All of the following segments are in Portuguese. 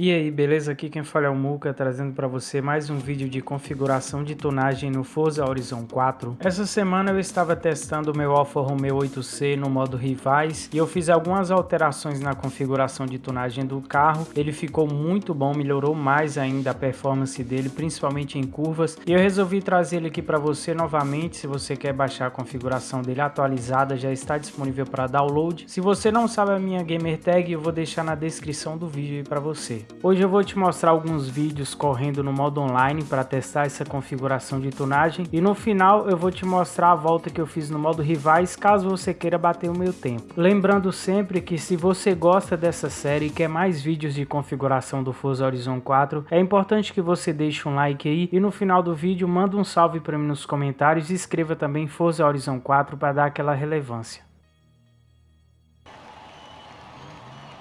E aí, beleza? Aqui quem fala é o Muka, trazendo para você mais um vídeo de configuração de tunagem no Forza Horizon 4. Essa semana eu estava testando o meu Alfa Romeo 8C no modo Rivais e eu fiz algumas alterações na configuração de tunagem do carro. Ele ficou muito bom, melhorou mais ainda a performance dele, principalmente em curvas. E eu resolvi trazer ele aqui para você novamente, se você quer baixar a configuração dele atualizada, já está disponível para download. Se você não sabe a minha gamer tag, eu vou deixar na descrição do vídeo para você. Hoje eu vou te mostrar alguns vídeos correndo no modo online para testar essa configuração de tunagem e no final eu vou te mostrar a volta que eu fiz no modo rivais caso você queira bater o meu tempo. Lembrando sempre que se você gosta dessa série e quer mais vídeos de configuração do Forza Horizon 4, é importante que você deixe um like aí e no final do vídeo manda um salve para mim nos comentários e escreva também Forza Horizon 4 para dar aquela relevância.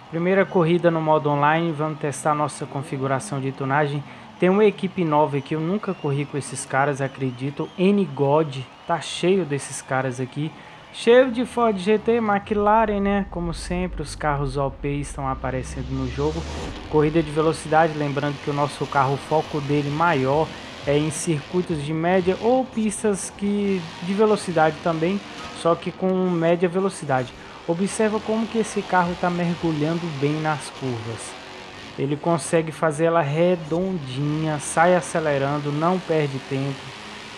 Primeira corrida no modo online, vamos testar nossa configuração de tunagem. Tem uma equipe nova aqui, eu nunca corri com esses caras, acredito. N-God, tá cheio desses caras aqui. Cheio de Ford GT, McLaren, né? Como sempre, os carros OP estão aparecendo no jogo. Corrida de velocidade, lembrando que o nosso carro, o foco dele maior é em circuitos de média ou pistas que de velocidade também, só que com média velocidade. Observa como que esse carro está mergulhando bem nas curvas. Ele consegue fazer ela redondinha, sai acelerando, não perde tempo.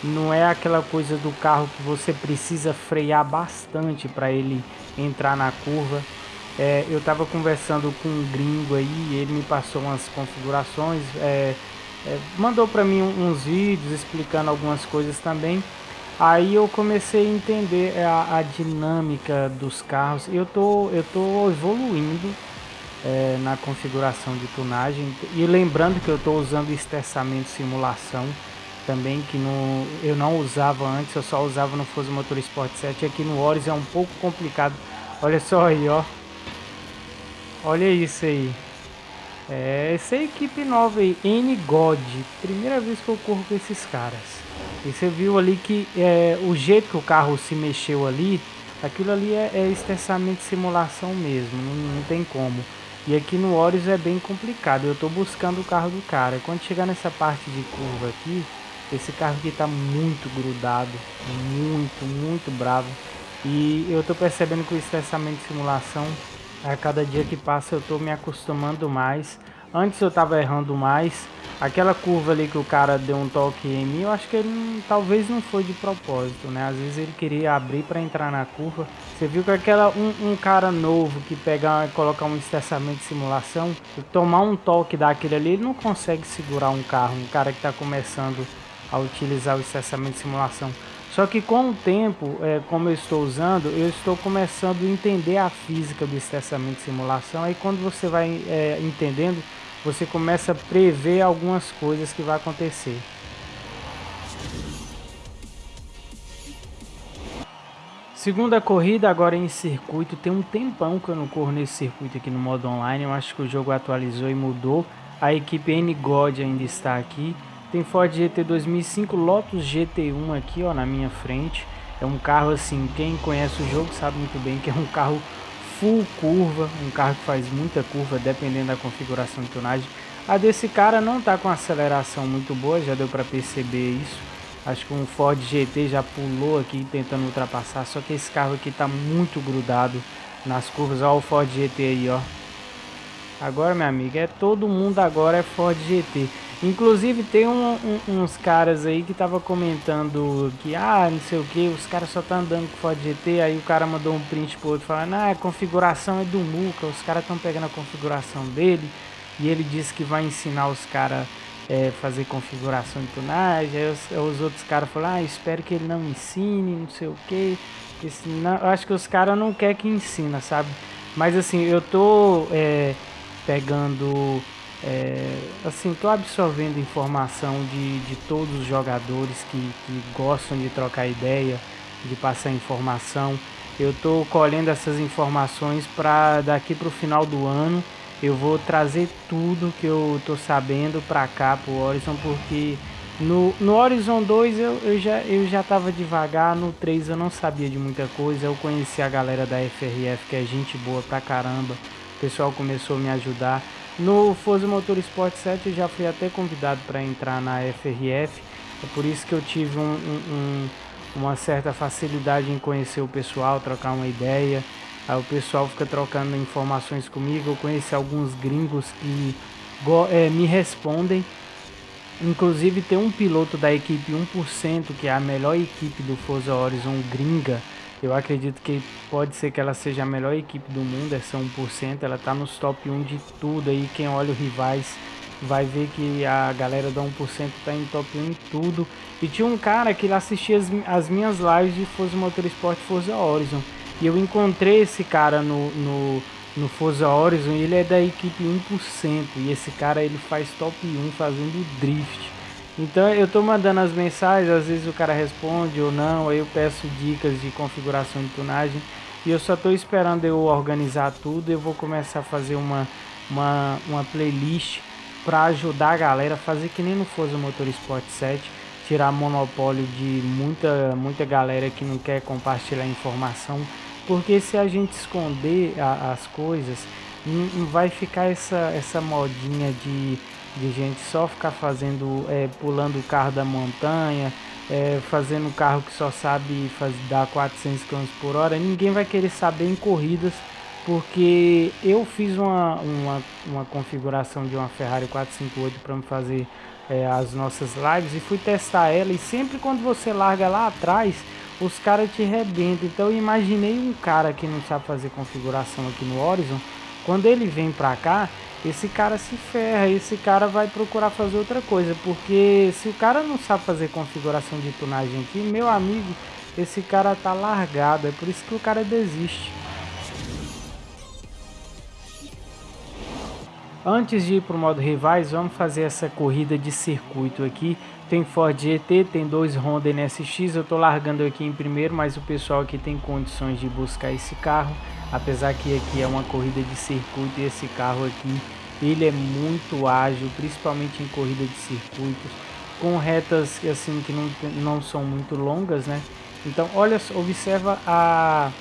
Não é aquela coisa do carro que você precisa frear bastante para ele entrar na curva. É, eu estava conversando com um gringo aí, ele me passou umas configurações, é, é, mandou para mim uns vídeos explicando algumas coisas também. Aí eu comecei a entender a, a dinâmica dos carros. Eu tô, eu tô evoluindo é, na configuração de tunagem. E lembrando que eu estou usando esterçamento simulação também, que no, eu não usava antes, eu só usava no Forza Motorsport 7. Aqui no Horus é um pouco complicado. Olha só aí, ó. Olha isso aí. É, essa é a equipe nova aí, N-God. Primeira vez que eu corro com esses caras. E você viu ali que é, o jeito que o carro se mexeu ali, aquilo ali é, é extensamente simulação mesmo, não, não, tem como. E aqui no Horus é bem complicado, eu estou buscando o carro do cara. Quando chegar nessa parte de curva aqui, esse carro aqui está muito grudado, muito, muito bravo. E eu estou percebendo que o estressamento de simulação, a cada dia que passa eu estou me acostumando mais. Antes eu estava errando mais, Aquela curva ali que o cara deu um toque em mim, eu acho que ele talvez não foi de propósito, né? Às vezes ele queria abrir para entrar na curva. Você viu que aquela um, um cara novo que pegar e colocar um estressamento de simulação, tomar um toque daquele ali, ele não consegue segurar um carro, um cara que está começando a utilizar o estressamento de simulação. Só que com o tempo, é, como eu estou usando, eu estou começando a entender a física do estressamento de simulação. Aí quando você vai é, entendendo, você começa a prever algumas coisas que vai acontecer. Segunda corrida agora em circuito, tem um tempão que eu não corro nesse circuito aqui no modo online, eu acho que o jogo atualizou e mudou. A equipe N-God ainda está aqui. Tem Ford GT 2005 Lotus GT1 aqui ó, na minha frente. É um carro assim, quem conhece o jogo sabe muito bem que é um carro full curva, um carro que faz muita curva dependendo da configuração de tonagem. A desse cara não está com aceleração muito boa, já deu para perceber isso. Acho que um Ford GT já pulou aqui tentando ultrapassar, só que esse carro aqui está muito grudado nas curvas. Olha o Ford GT aí, ó. Agora, minha amiga, é todo mundo agora é Ford GT. Inclusive tem um, um, uns caras aí que tava comentando que, ah, não sei o que, os caras só tá andando com Ford GT, aí o cara mandou um print pro outro falando, ah, a configuração é do Muca, os caras estão pegando a configuração dele, e ele disse que vai ensinar os caras é, fazer configuração de tunagem, aí os, os outros caras falaram, ah, espero que ele não ensine, não sei o que, eu acho que os caras não querem que ensina, sabe? Mas assim, eu tô é, pegando é, assim, estou absorvendo informação de, de todos os jogadores que, que gostam de trocar ideia, de passar informação. Eu estou colhendo essas informações para daqui para o final do ano eu vou trazer tudo que eu estou sabendo para cá, para o Horizon, porque no, no Horizon 2 eu, eu já eu já estava devagar, no 3 eu não sabia de muita coisa, eu conheci a galera da FRF que é gente boa pra caramba, o pessoal começou a me ajudar. No Forza Motorsport 7 eu já fui até convidado para entrar na FRF, é por isso que eu tive um, um, um, uma certa facilidade em conhecer o pessoal, trocar uma ideia. O pessoal fica trocando informações comigo. Eu conheci alguns gringos que é, me respondem. Inclusive tem um piloto da equipe 1%, que é a melhor equipe do Forza Horizon gringa. Eu acredito que pode ser que ela seja a melhor equipe do mundo, essa 1%. Ela tá nos top 1 de tudo aí. Quem olha o rivais vai ver que a galera da 1% tá em top 1 em tudo. E tinha um cara que ele assistia as, as minhas lives de Forza Motorsport Forza Horizon. E eu encontrei esse cara no, no, no Forza Horizon e ele é da equipe 1%. E esse cara ele faz top 1 fazendo drift. Então eu tô mandando as mensagens, às vezes o cara responde ou não, aí eu peço dicas de configuração de tunagem. E eu só tô esperando eu organizar tudo. Eu vou começar a fazer uma, uma, uma playlist para ajudar a galera a fazer que nem no Forza Motorsport 7, tirar monopólio de muita muita galera que não quer compartilhar informação, porque se a gente esconder a, as coisas, vai ficar essa essa modinha de, de gente só ficar fazendo é, pulando o carro da montanha, é, fazendo um carro que só sabe dar 400 km por hora, ninguém vai querer saber em corridas porque eu fiz uma, uma, uma configuração de uma Ferrari 458 para me fazer é, as nossas lives e fui testar ela. E sempre quando você larga lá atrás os caras te rebentam. Então eu imaginei um cara que não sabe fazer configuração aqui no Horizon, quando ele vem pra cá, esse cara se ferra, esse cara vai procurar fazer outra coisa, porque se o cara não sabe fazer configuração de tunagem aqui, meu amigo, esse cara tá largado, é por isso que o cara desiste. Antes de ir para o modo rivais, vamos fazer essa corrida de circuito aqui. Tem Ford GT, tem dois Honda NSX, eu estou largando aqui em primeiro, mas o pessoal aqui tem condições de buscar esse carro. Apesar que aqui é uma corrida de circuito e esse carro aqui, ele é muito ágil, principalmente em corrida de circuitos, com retas assim que não, não são muito longas, né? Então, olha, observa a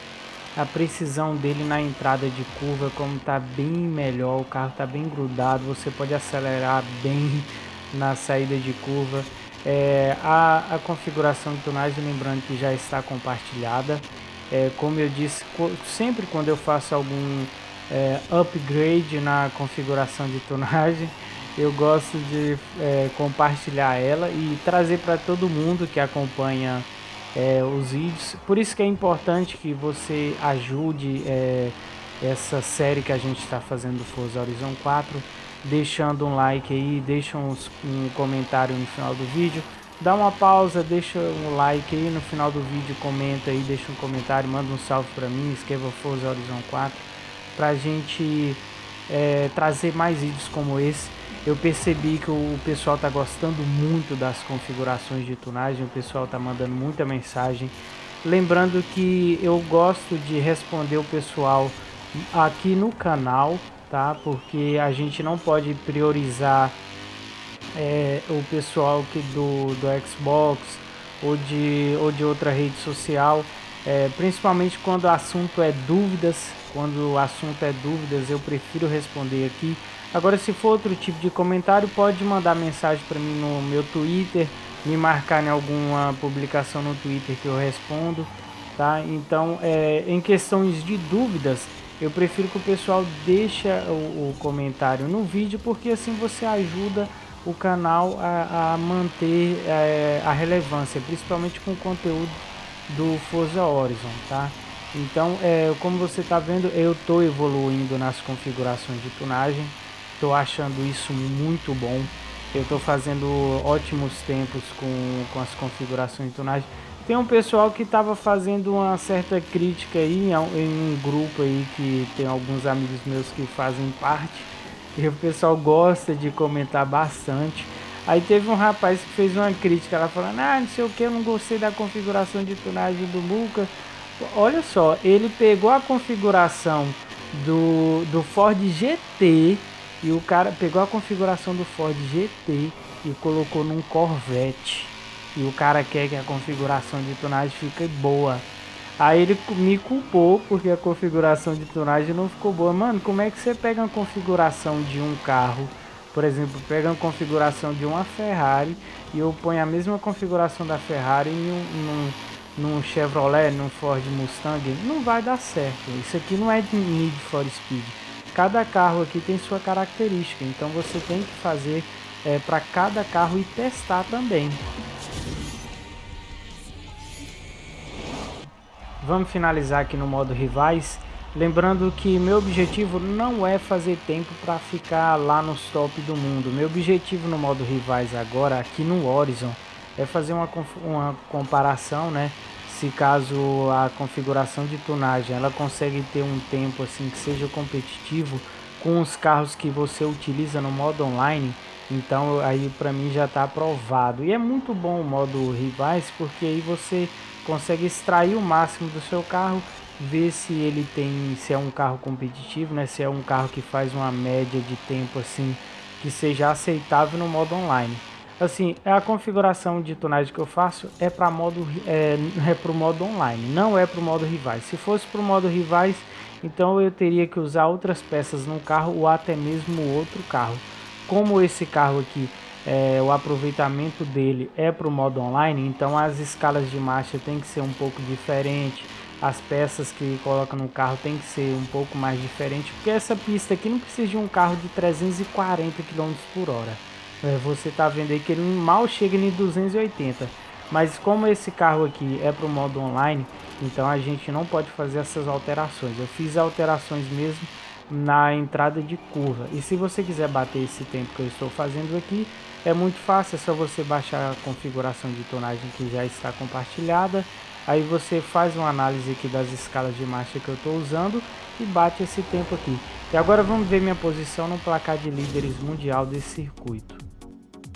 a precisão dele na entrada de curva como está bem melhor, o carro está bem grudado, você pode acelerar bem na saída de curva. É, a, a, configuração de tunagem, lembrando que já está compartilhada. É, como eu disse, sempre quando eu faço algum é, upgrade na configuração de tunagem, eu gosto de é, compartilhar ela e trazer para todo mundo que acompanha é, os vídeos. Por isso que é importante que você ajude é, essa série que a gente está fazendo do Forza Horizon 4, deixando um like aí, deixa um comentário no final do vídeo. Dá uma pausa, deixa um like aí no final do vídeo, comenta aí, deixa um comentário, manda um salve para mim, escreva Forza Horizon 4, para a gente é, trazer mais vídeos como esse eu percebi que o pessoal está gostando muito das configurações de tunagem, o pessoal está mandando muita mensagem. Lembrando que eu gosto de responder o pessoal aqui no canal, tá? Porque a gente não pode priorizar é, o pessoal que do, do Xbox ou de, ou de outra rede social, é, principalmente quando o assunto é dúvidas. Quando o assunto é dúvidas, eu prefiro responder aqui Agora, se for outro tipo de comentário, pode mandar mensagem para mim no meu Twitter, me marcar em alguma publicação no Twitter que eu respondo, tá? Então, é, em questões de dúvidas, eu prefiro que o pessoal deixe o, o comentário no vídeo, porque assim você ajuda o canal a, a manter é, a relevância, principalmente com o conteúdo do Forza Horizon, tá? Então, é, como você está vendo, eu estou evoluindo nas configurações de tunagem. Estou achando isso muito bom. Eu estou fazendo ótimos tempos com, com as configurações de tunagem. Tem um pessoal que estava fazendo uma certa crítica aí em um grupo aí que tem alguns amigos meus que fazem parte. O pessoal gosta de comentar bastante. Aí teve um rapaz que fez uma crítica, ela falando, ah, não sei o que, eu não gostei da configuração de tunagem do Lucas. Olha só, ele pegou a configuração do, do Ford GT e o cara pegou a configuração do Ford GT e colocou num Corvette. E o cara quer que a configuração de tonagem fique boa. Aí ele me culpou porque a configuração de tunagem não ficou boa. Mano, como é que você pega uma configuração de um carro, por exemplo, pega uma configuração de uma Ferrari e eu ponho a mesma configuração da Ferrari em um, num, num Chevrolet, num Ford Mustang? Não vai dar certo. Isso aqui não é de Need for Speed. Cada carro aqui tem sua característica, então você tem que fazer é, para cada carro e testar também. Vamos finalizar aqui no modo rivais. Lembrando que meu objetivo não é fazer tempo para ficar lá nos top do mundo. Meu objetivo no modo rivais agora, aqui no Horizon, é fazer uma, uma comparação, né? Se caso a configuração de tunagem ela consegue ter um tempo assim que seja competitivo com os carros que você utiliza no modo online, então aí para mim já está aprovado. E é muito bom o modo rivais porque aí você consegue extrair o máximo do seu carro, ver se ele tem, se é um carro competitivo, né? Se é um carro que faz uma média de tempo assim que seja aceitável no modo online. Assim, a configuração de tonagem que eu faço é para modo é, é para o modo online, não é para o modo rivais. Se fosse para o modo rivais, então eu teria que usar outras peças no carro ou até mesmo outro carro. Como esse carro aqui é, o aproveitamento dele é para o modo online, então as escalas de marcha tem que ser um pouco diferente, as peças que coloca no carro tem que ser um pouco mais diferente, porque essa pista aqui não precisa de um carro de 340 km por hora. É, você está vendo aí que ele mal chega em 280, mas como esse carro aqui é para o modo online, então a gente não pode fazer essas alterações. Eu fiz alterações mesmo na entrada de curva. E se você quiser bater esse tempo que eu estou fazendo aqui, é muito fácil, é só você baixar a configuração de tonagem que já está compartilhada. Aí você faz uma análise aqui das escalas de marcha que eu estou usando e bate esse tempo aqui. E agora vamos ver minha posição no placar de líderes mundial desse circuito.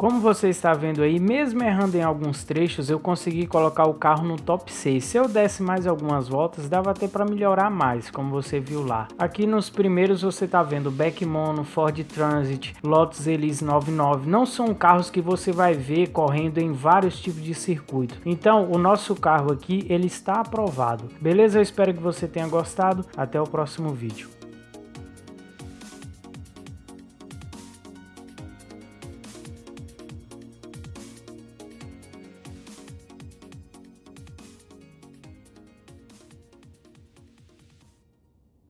Como você está vendo aí, mesmo errando em alguns trechos, eu consegui colocar o carro no top 6. Se eu desse mais algumas voltas, dava até para melhorar mais, como você viu lá. Aqui nos primeiros você está vendo Beck Mono, Ford Transit, Lotus Elise 99. Não são carros que você vai ver correndo em vários tipos de circuito. Então, o nosso carro aqui, ele está aprovado. Beleza? Eu espero que você tenha gostado. Até o próximo vídeo.